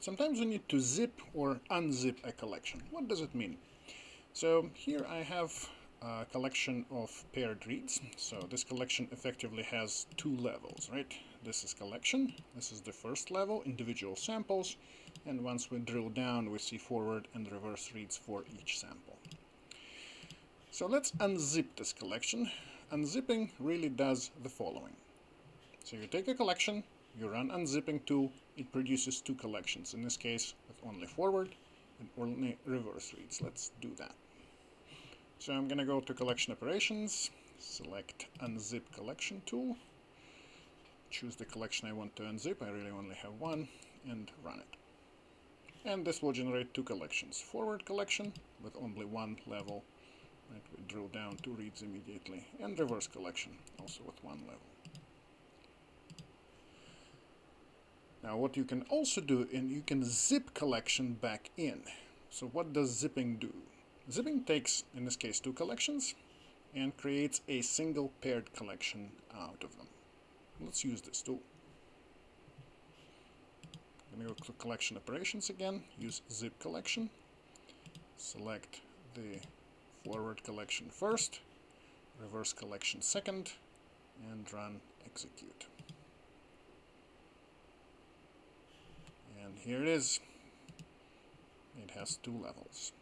Sometimes we need to zip or unzip a collection. What does it mean? So here I have a collection of paired reads. So this collection effectively has two levels, right? This is collection, this is the first level, individual samples, and once we drill down we see forward and reverse reads for each sample. So let's unzip this collection. Unzipping really does the following. So you take a collection, you run unzipping tool, it produces two collections, in this case with only forward and only reverse reads. Let's do that. So I'm going to go to collection operations, select unzip collection tool, choose the collection I want to unzip, I really only have one, and run it. And this will generate two collections. Forward collection with only one level, right, we drill down two reads immediately, and reverse collection also with one level. Now what you can also do, and you can zip collection back in. So what does zipping do? Zipping takes, in this case, two collections and creates a single paired collection out of them. Let's use this tool. I'm going to go to collection operations again, use zip collection, select the forward collection first, reverse collection second, and run execute. Here it is. It has two levels.